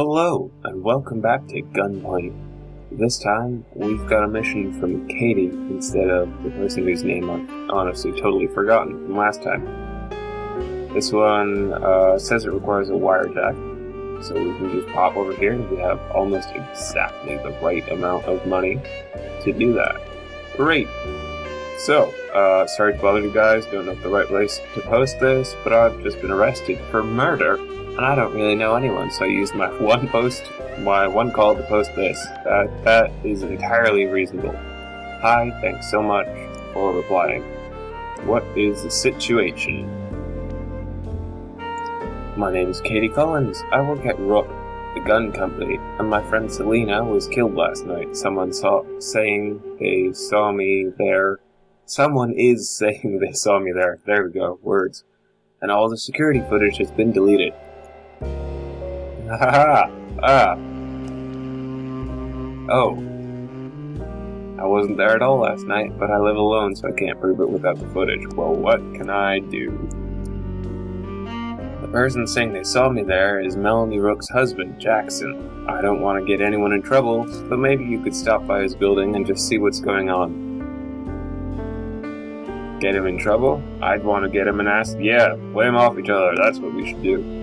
Hello, and welcome back to Gunpoint. This time, we've got a mission from Katie instead of the person whose name I've honestly totally forgotten from last time. This one uh, says it requires a wire wirejack, so we can just pop over here and we have almost exactly the right amount of money to do that. Great! So, uh, sorry to bother you guys, don't know the right place to post this, but I've just been arrested for murder, and I don't really know anyone, so I used my one post, my one call to post this. That, that is entirely reasonable. Hi, thanks so much for replying. What is the situation? My name is Katie Collins. I work at Rook, the gun company, and my friend Selena was killed last night. Someone saw saying they saw me there Someone is saying they saw me there. There we go, words. And all the security footage has been deleted. Ha Ah. Oh. I wasn't there at all last night, but I live alone, so I can't prove it without the footage. Well, what can I do? The person saying they saw me there is Melanie Rook's husband, Jackson. I don't want to get anyone in trouble, but maybe you could stop by his building and just see what's going on. Get him in trouble? I'd want to get him and ask, Yeah, play him off each other. That's what we should do.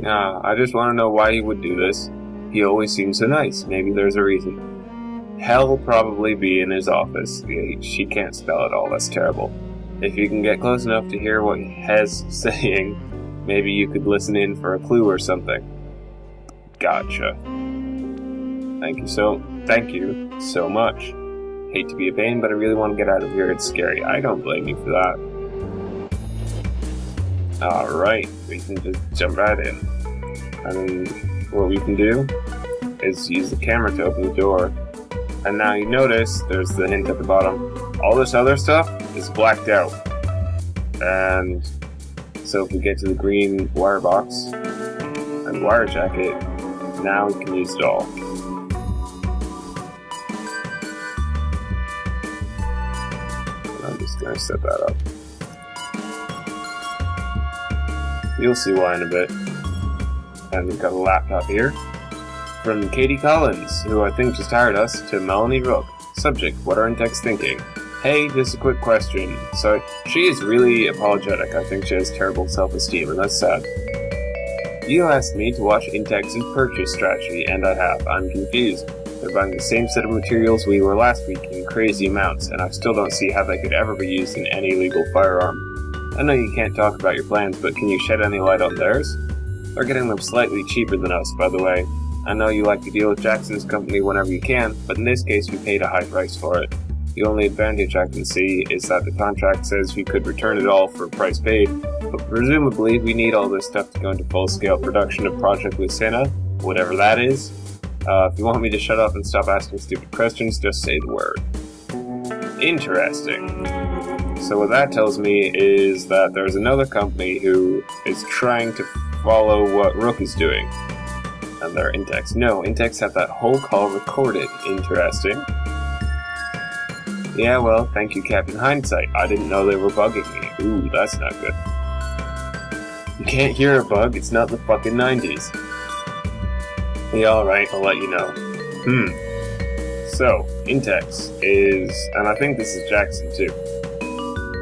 Nah, I just want to know why he would do this. He always seems so nice. Maybe there's a reason. Hell probably be in his office. She can't spell it all. That's terrible. If you can get close enough to hear what he's saying, maybe you could listen in for a clue or something. Gotcha. Thank you so, thank you so much. Hate to be a pain, but I really want to get out of here. It's scary. I don't blame you for that. Alright, we can just jump right in. And what we can do is use the camera to open the door. And now you notice there's the hint at the bottom. All this other stuff is blacked out. And so if we get to the green wire box and wire jacket, now we can use it all. I'm just gonna set that up. You'll see why in a bit. And we've got a laptop here. From Katie Collins, who I think just hired us, to Melanie Rook. Subject, what are Intex thinking? Hey, just a quick question. So, she is really apologetic. I think she has terrible self-esteem, and that's sad. You asked me to watch Intex purchase strategy, and I have. I'm confused. They're buying the same set of materials we were last week in crazy amounts, and I still don't see how they could ever be used in any legal firearm. I know you can't talk about your plans, but can you shed any light on theirs? They're getting them slightly cheaper than us, by the way. I know you like to deal with Jackson's company whenever you can, but in this case we paid a high price for it. The only advantage I can see is that the contract says we could return it all for price paid, but presumably we need all this stuff to go into full-scale production of Project Lucina, whatever that is, uh, if you want me to shut up and stop asking stupid questions, just say the word. Interesting. So what that tells me is that there's another company who is trying to follow what Rook is doing. And they're Intex. No, Intex have that whole call recorded. Interesting. Yeah, well, thank you, Captain Hindsight. I didn't know they were bugging me. Ooh, that's not good. You can't hear a bug, it's not the fucking 90s. Yeah, alright, I'll let you know. Hmm. So, Intex is, and I think this is Jackson too.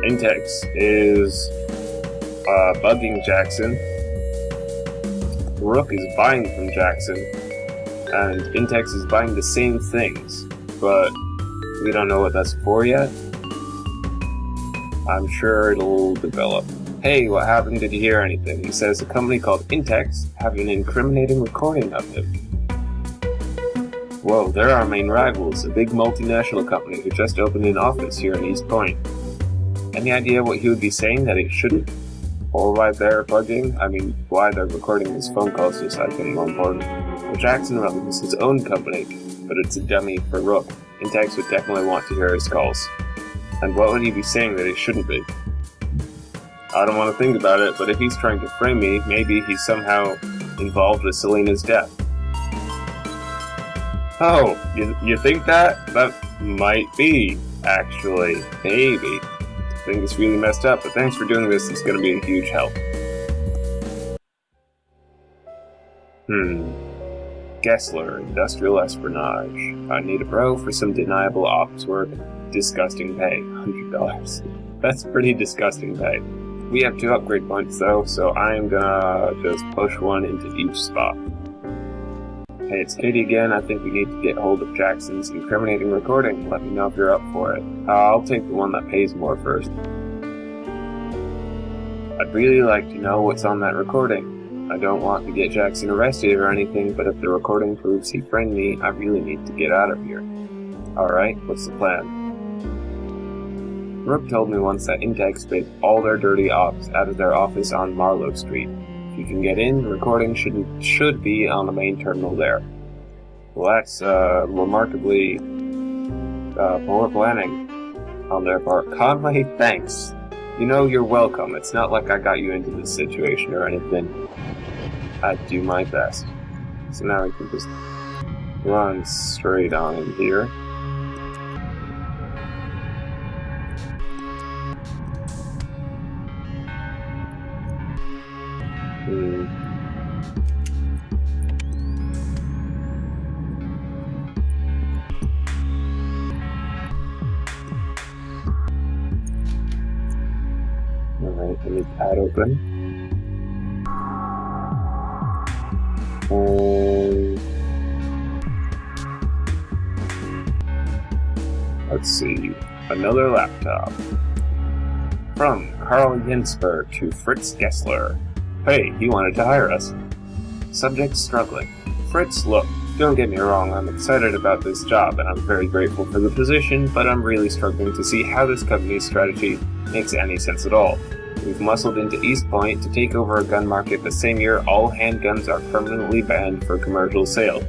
Intex is uh, bugging Jackson. Rook is buying from Jackson. And Intex is buying the same things, but we don't know what that's for yet. I'm sure it'll develop. Hey, what happened? Did you hear anything? He says a company called Intex have an incriminating recording of him. Whoa, they're our main rivals, a big multinational company who just opened an office here in East Point. Any idea what he would be saying that he shouldn't? Or why they're bugging? I mean, why they're recording his phone calls I think, more important. Well, Jackson runs his own company, but it's a dummy for Rook. Intex would definitely want to hear his calls. And what would he be saying that he shouldn't be? I don't want to think about it, but if he's trying to frame me, maybe he's somehow involved with Selena's death. Oh, you, you think that? That might be, actually. Maybe. I think it's really messed up, but thanks for doing this. It's going to be a huge help. Hmm. Gessler, Industrial Espionage. I need a bro for some deniable ops work. Disgusting pay. $100. That's pretty disgusting pay. We have two upgrade points though, so I am gonna just push one into each spot. Hey, it's Katie again. I think we need to get hold of Jackson's incriminating recording. Let me know if you're up for it. Uh, I'll take the one that pays more first. I'd really like to know what's on that recording. I don't want to get Jackson arrested or anything, but if the recording proves he framed me, I really need to get out of here. Alright, what's the plan? Rook told me once that Intex spit all their dirty ops out of their office on Marlowe Street. You can get in, the recording should should be on the main terminal there. Well, that's uh, remarkably uh, poor planning on their part. Conway, thanks. You know you're welcome. It's not like I got you into this situation or anything. I do my best. So now we can just run straight on in here. Alright, let me pad open. Um, let's see. Another laptop. From Carl Jensberg to Fritz Gessler. Hey, he wanted to hire us. Subject struggling. Fritz, look, don't get me wrong, I'm excited about this job and I'm very grateful for the position, but I'm really struggling to see how this company's strategy makes any sense at all. We've muscled into East Point to take over a gun market the same year all handguns are permanently banned for commercial sale.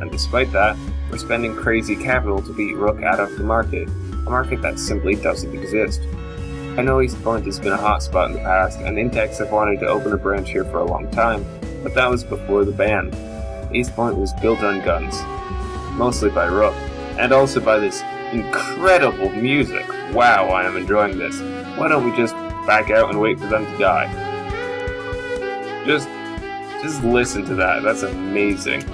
And despite that, we're spending crazy capital to beat Rook out of the market, a market that simply doesn't exist. I know East Point has been a hotspot in the past, and Intex have wanted to open a branch here for a long time, but that was before the ban. East Point was built on guns, mostly by Rook, and also by this incredible music. Wow, I am enjoying this. Why don't we just back out and wait for them to die. Just, just listen to that. That's amazing.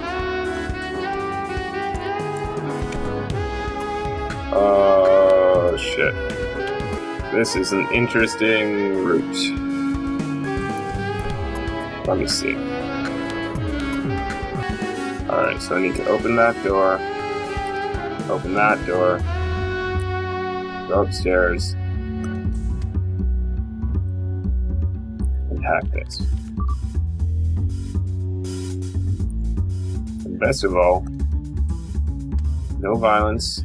Oh, uh, shit. This is an interesting route. Let me see. Alright, so I need to open that door. Open that door. Go upstairs. This. And best of all, no violence,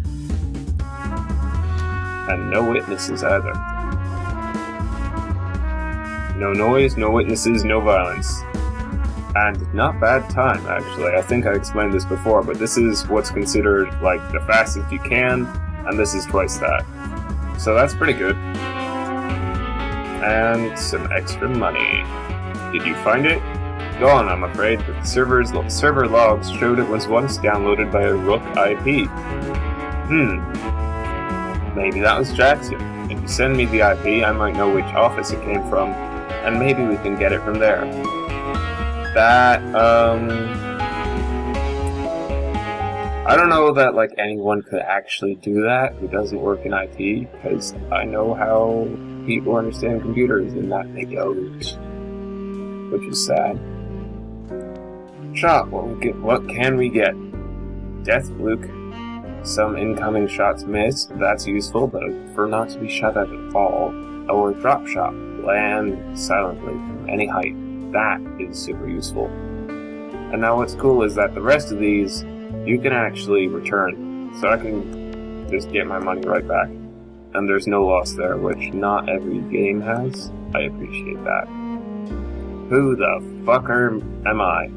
and no witnesses either. No noise, no witnesses, no violence. And not bad time, actually. I think I explained this before, but this is what's considered like the fastest you can, and this is twice that. So that's pretty good and some extra money. Did you find it? Gone, I'm afraid, but the server's server logs showed it was once downloaded by a Rook IP. Hmm. Maybe that was Jackson. If you send me the IP, I might know which office it came from, and maybe we can get it from there. That, um... I don't know that, like, anyone could actually do that who doesn't work in IT, because I know how people understand computers and that they don't, which is sad. Shot, what, get, what can we get? Death Luke. Some incoming shots miss, that's useful, but for not to be shot at at all. Or drop shot, land silently from any height. That is super useful. And now what's cool is that the rest of these, you can actually return. So I can just get my money right back and there's no loss there, which not every game has. I appreciate that. Who the fucker am I?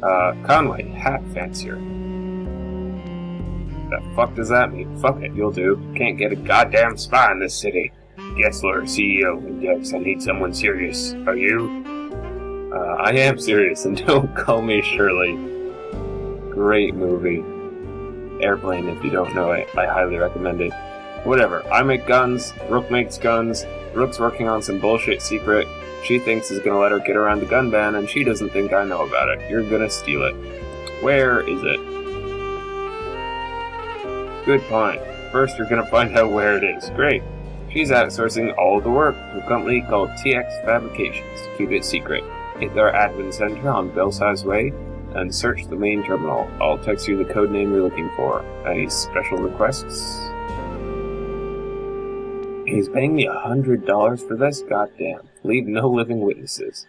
Uh, Conway, hat fancier. The fuck does that mean? Fuck it, you'll do. Can't get a goddamn spy in this city. Gessler, CEO, Intex, I need someone serious. Are you? Uh, I am serious, and don't call me Shirley. Great movie. Airplane, if you don't know it, I highly recommend it. Whatever. I make guns, Rook makes guns, Rook's working on some bullshit secret she thinks is gonna let her get around the gun ban, and she doesn't think I know about it. You're gonna steal it. Where is it? Good point. First, you're gonna find out where it is. Great. She's outsourcing all the work to a company called TX Fabrications. To keep it secret. Hit their admin center on Belsize Way and search the main terminal. I'll text you the code name you're looking for. Any special requests? He's paying me a hundred dollars for this? Goddamn. Leave no living witnesses.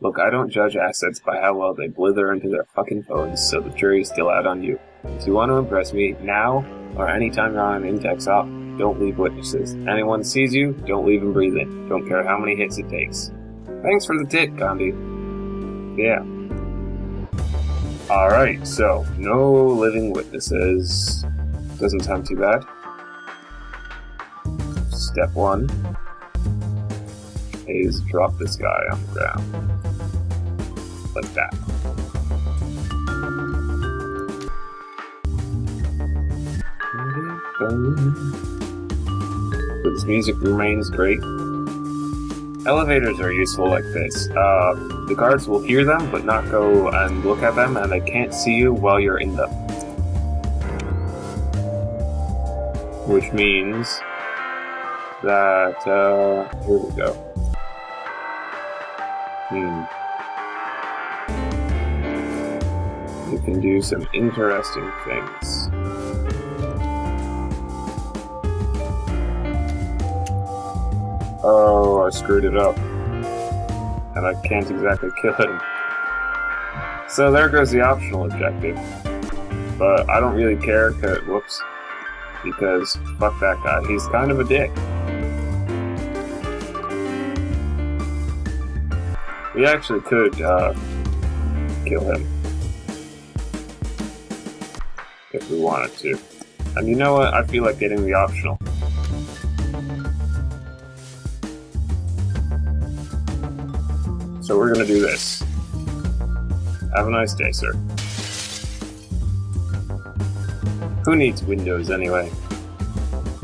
Look, I don't judge assets by how well they blither into their fucking phones, so the jury's still out on you. If you want to impress me, now, or anytime you're on an Intex op, don't leave witnesses. Anyone sees you, don't leave them breathing. Don't care how many hits it takes. Thanks for the tip, Gandhi. Yeah. Alright, so, no living witnesses. Doesn't sound too bad. Step one is drop this guy on the ground. Like that. But this music remains great. Elevators are useful like this. Uh, the guards will hear them, but not go and look at them, and they can't see you while you're in them. Which means that, uh, here we go. Hmm. You can do some interesting things. Oh, I screwed it up. And I can't exactly kill him. So there goes the optional objective. But I don't really care, cause, whoops, because fuck that guy. He's kind of a dick. We actually could uh, kill him. If we wanted to. And you know what? I feel like getting the optional. So we're gonna do this. Have a nice day, sir. Who needs windows anyway?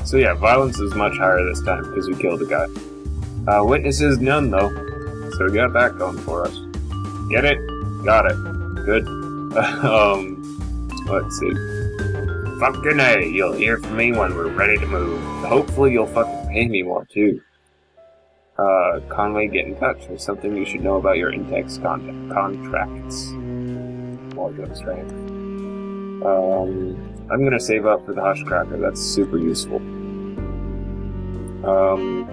So yeah, violence is much higher this time because we killed a guy. Uh, witnesses none though. So we got that going for us. Get it? Got it. Good. um, let's see. Fucking A, you'll hear from me when we're ready to move. Hopefully you'll fucking pay me more too. Uh, Conway, get in touch. There's something you should know about your Intex con contracts. More good strength. Um, I'm gonna save up for the Hush Cracker. That's super useful. Um,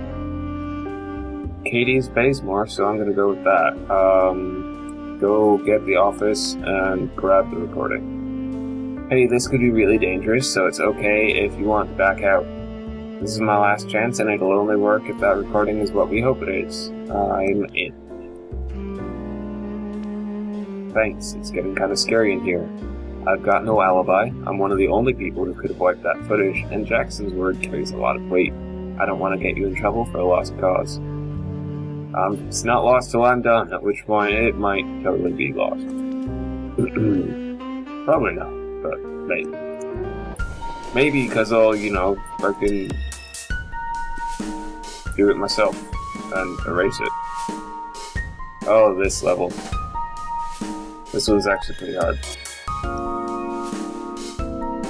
Katie's pays more, so I'm gonna go with that. Um, go get the office and grab the recording. Hey, this could be really dangerous, so it's okay if you want to back out. This is my last chance, and it'll only work if that recording is what we hope it is. I'm in. Thanks, it's getting kind of scary in here. I've got no alibi, I'm one of the only people who could have wiped that footage, and Jackson's word carries a lot of weight. I don't want to get you in trouble for a lost cause. Um, it's not lost till I'm done, at which point it might totally be lost. Probably not, but maybe. Maybe because I'll, you know, fucking do it myself and erase it. Oh, this level. This one's actually pretty hard.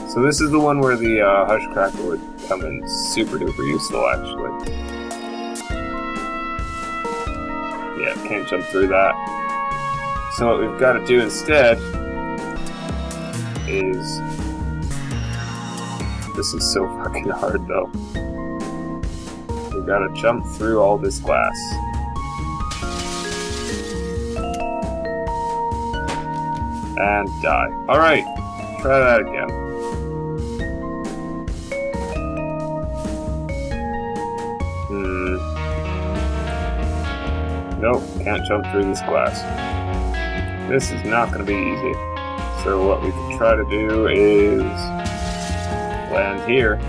So this is the one where the uh, Hush would come in super duper useful, actually. Yeah, can't jump through that. So what we've got to do instead is... This is so fucking hard though. We've got to jump through all this glass. And die. Alright, try that again. Can't jump through this glass. This is not going to be easy. So what we can try to do is land here.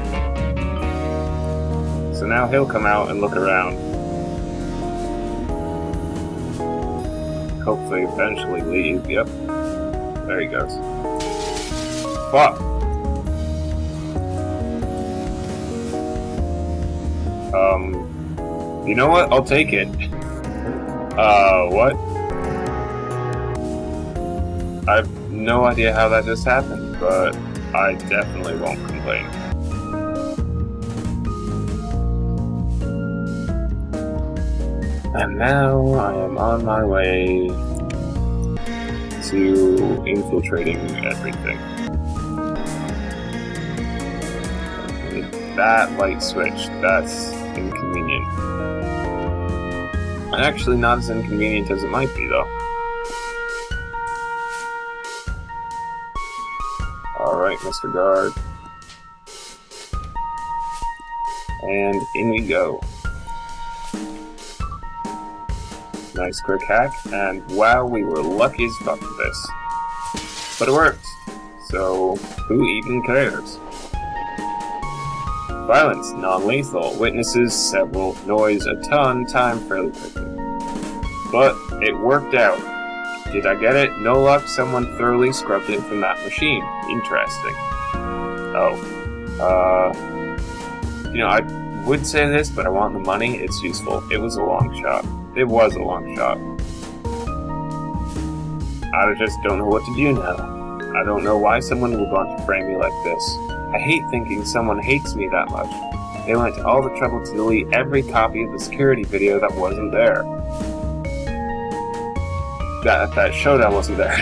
So now he'll come out and look around. Hopefully eventually leave. Yep. There he goes. Fuck! Um, You know what? I'll take it. Uh, what? I've no idea how that just happened, but I definitely won't complain. And now I am on my way to infiltrating everything. That light switch, that's inconvenient. Actually, not as inconvenient as it might be, though. Alright, Mr. Guard. And in we go. Nice quick hack, and wow, we were lucky as fuck for this. But it worked, so who even cares? Violence, non-lethal, witnesses, several, noise, a ton, time fairly quickly. But it worked out. Did I get it? No luck, someone thoroughly scrubbed it from that machine. Interesting. Oh. Uh... You know, I would say this, but I want the money, it's useful. It was a long shot. It was a long shot. I just don't know what to do now. I don't know why someone would want to frame me like this. I hate thinking someone hates me that much. They went to all the trouble to delete every copy of the security video that wasn't there. That, that showdown wasn't there.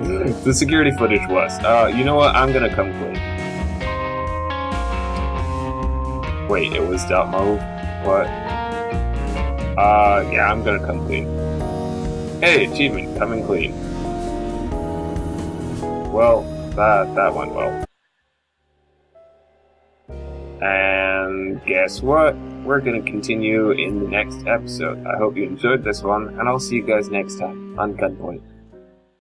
the security footage was. Uh, you know what? I'm gonna come clean. Wait, it was Move? What? Uh, yeah, I'm gonna come clean. Hey, achievement, coming clean. Well, that, that went well. Guess what? We're gonna continue in the next episode. I hope you enjoyed this one, and I'll see you guys next time on Gunpoint.